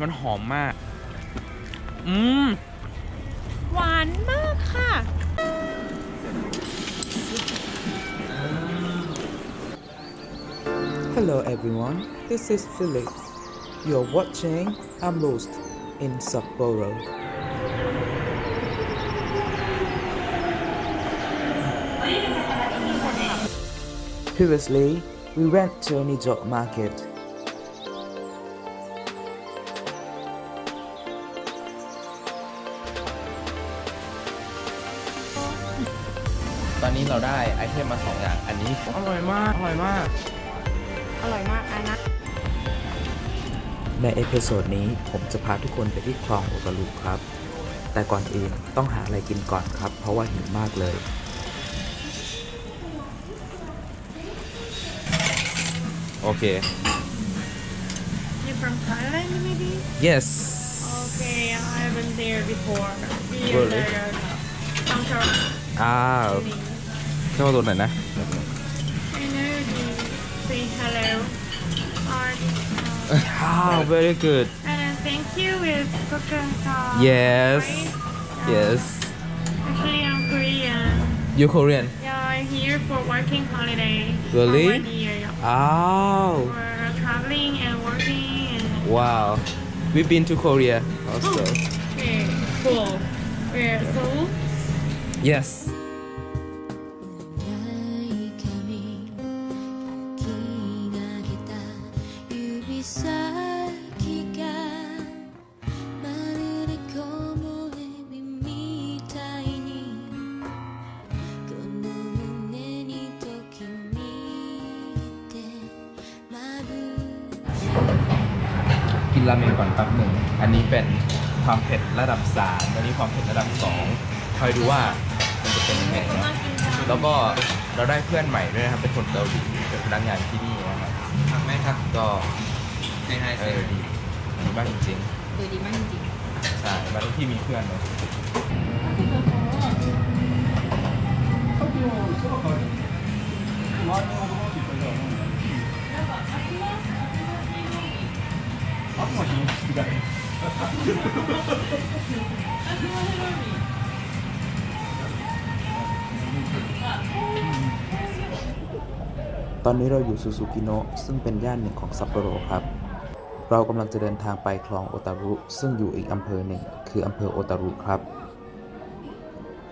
มันหอมมาก อืม หวานมากค่ะ Hello everyone, this is Philip. You're watching I'm Lost in Sapporo. Previously, we went to a Nijo market. ตอนนี้เราได้ item มาสองอย่าง อันนี้ อร่อยมาก อร่อยมาก อร่อยมากอันนะใน episode นี้ผมจะพาทุกคนไปที่คลองโอตารุครับ แต่ก่อนอื่นต้องหาอะไรกินก่อนครับ เพราะว่าหิวมากเลย โอเค You from Thailand maybe yes Okay I haven't there before Be Really? there Bangkok อ้าว เข้ามาตัวไหนนะ I know you say hello or uh, อ้าว very good and then thank you with coconut yes right? yes Actually I'm Korean you Korean Yeah I'm here for working holiday Really? For one year yeah. อ้าว For traveling and working and wow we've been to Korea also Okay, cool. Where Seoul? yes นราเมงก่อนแป๊บหนึ่ง อันนี้เป็นความเผ็ดระดับ3อันนี้ความเผ็ดระดับ2คอยดูว่ามันจะเป็นยังไงนะแล้วก็เราได้เพื่อนใหม่ด้วยนะครับ เป็นคนเกาหลีเป็นพนักงานที่นี่นะครับทำไหมครับก็ให้ให้เออดีดีมากจริงดูดีมากจริงๆใช่มาทุกที่มีเพื่อนเลย ตอนนี้เราอยู่ซูซูกิโนะซึ่งเป็นย่านหนึ่งของซัปโปโรครับ เรากำลังจะเดินทางไปคลองโอตารุ ซึ่งอยู่อีกอำเภอหนึ่ง คืออำเภอโอตารุครับ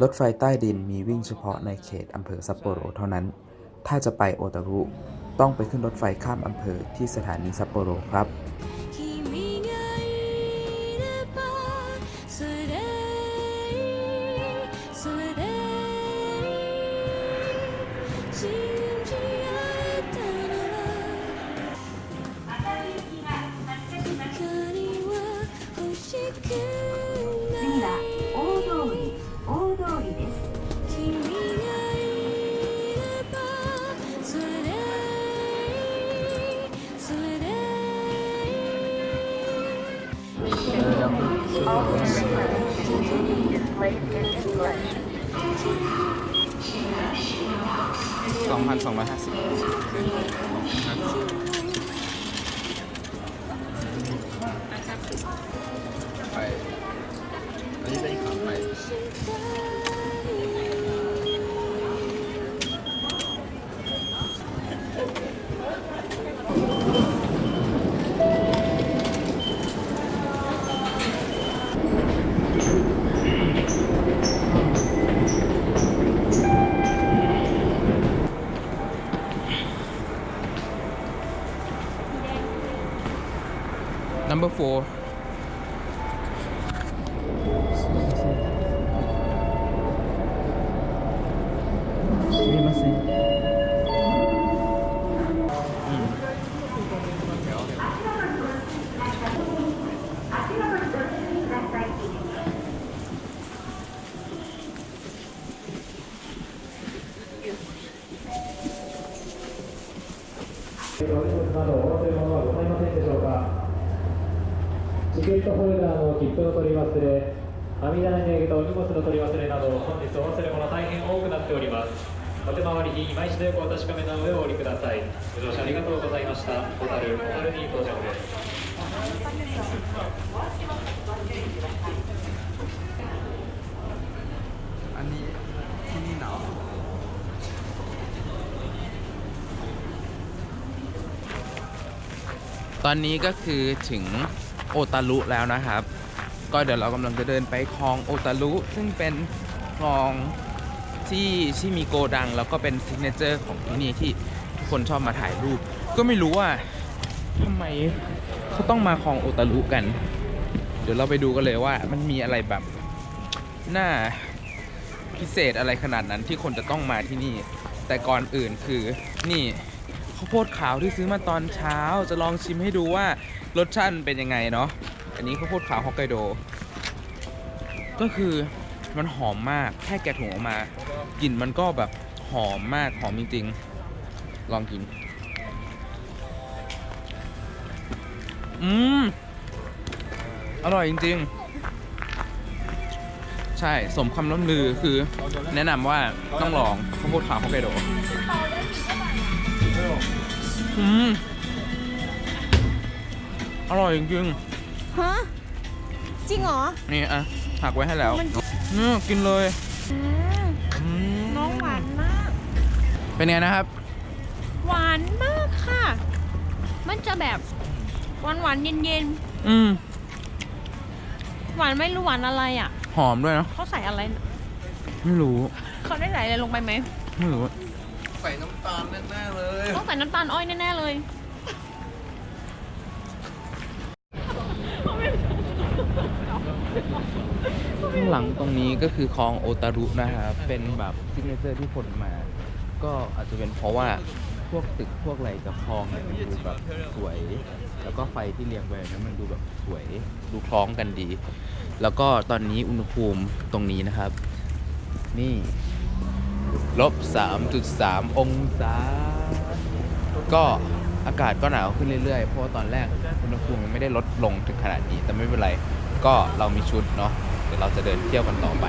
รถไฟใต้ดินมีวิ่งเฉพาะในเขตอำเภอซัปโปโรเท่านั้น ถ้าจะไปโอตารุ ต้องไปขึ้นรถไฟข้ามอำเภอที่สถานีซัปโปโรครับ い信じ合えたなら光 สองพันสองร้อยห้าสิบ number four チケットホルダーの切符の取り忘れ網棚にあげたお荷物の取り忘れなど本日お忘れ物大変多くなっております お手回りに今一度よくお確かめの上お降りくださいご乗車ありがとうございました小樽小樽に到着です อันนี้ที่นี่หนาวตอนนี้ก็คือถึง โอตารุแล้วนะครับ ก็เดี๋ยวเรากำลังจะเดินไปคลองโอตารุซึ่งเป็นคลองที่ที่มีโกดัง แล้วก็เป็น signature ของที่นี่ที่ทุกคนชอบมาถ่ายรูป ก็ไม่รู้ว่าทำไมเขาต้องมาคลองโอตารุกัน เดี๋ยวเราไปดูกันเลยว่ามันมีอะไรแบบน่าพิเศษอะไรขนาดนั้นที่คนจะต้องมาที่นี่ แต่ก่อนอื่นคือนี่ ข้าวโพดขาวที่ซื้อมาตอนเช้า จะลองชิมให้ดูว่ารสชาติเป็นยังไงเนาะอันนี้ข้าวโพดขาวฮอกไกโด ก็คือมันหอมมากแค่แกะถุงออกมากลิ่นมันก็แบบหอมมากหอมจริงๆลองกิน อืมอร่อยจริง ๆ ใช่สมคำล่ำลือคือแนะนำว่าต้องลองข้าวโพดขาวฮอกไกโด อืมอร่อยจริงฮะจริงเหรอๆนี่อะหักไว้ให้แล้วมันอืมกินเลยอืมอืมน้องหวานมาก เป็นไงนะครับ หวานมากค่ะ มันจะแบบหวานหวานๆเย็นเย็นอืมๆ หวานไม่รู้หวานอะไรอะ หอมด้วยเนอะเขาใส่อะไรไม่รู้เขาได้ใส่อะไรลงไปไหมไม่รู้ใส่น้ำตาลแน่ๆเลยต้อง ใส่น้ำตาลอ้อยแน่ ๆ เลย ข้างหลังตรงนี้ก็คือคลองโอตารุนะครับเป็นแบบ signature ที่คนมา ก็อาจจะเป็นเพราะว่าพวกตึกพวกอะไรกับคลองเนี่ยมันดูแบบสวย แล้วก็ไฟที่เรียงไว้นะมันดูแบบสวยดูคล้องกันดี แล้วก็ตอนนี้อุณหภูมิตรงนี้นะครับ นี่ลบ3.3 องศา ก็อากาศก็หนาวขึ้นเรื่อยๆ เพราะว่าตอนแรกอุณหภูมิยังไม่ได้ลดลงถึงขนาดนี้ แต่ไม่เป็นไร ก็เรามีชุดเนาะ เดี๋ยวเราจะเดินเที่ยวกันต่อไป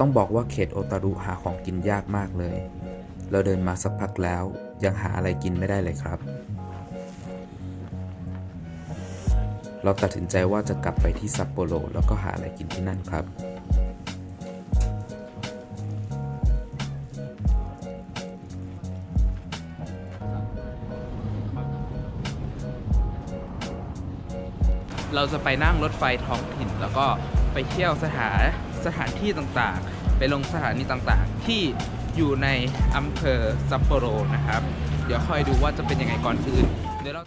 ต้องบอกว่าเขตโอตารุหาของกินยากมากเลย เราเดินมาสักพักแล้วยังหาอะไรกินไม่ได้เลยครับ เราตัดสินใจว่าจะกลับไปที่ซัปโปโรแล้วก็หาอะไรกินที่นั่นครับ เราจะไปนั่งรถไฟท้องถิ่นแล้วก็ไปเที่ยวสถาน สถานที่ต่างๆ ไปลงสถานีต่างๆ ที่อยู่ในอำเภอซัปโปโรนะครับ เดี๋ยวคอยดูว่าจะเป็นยังไงก่อนอื่น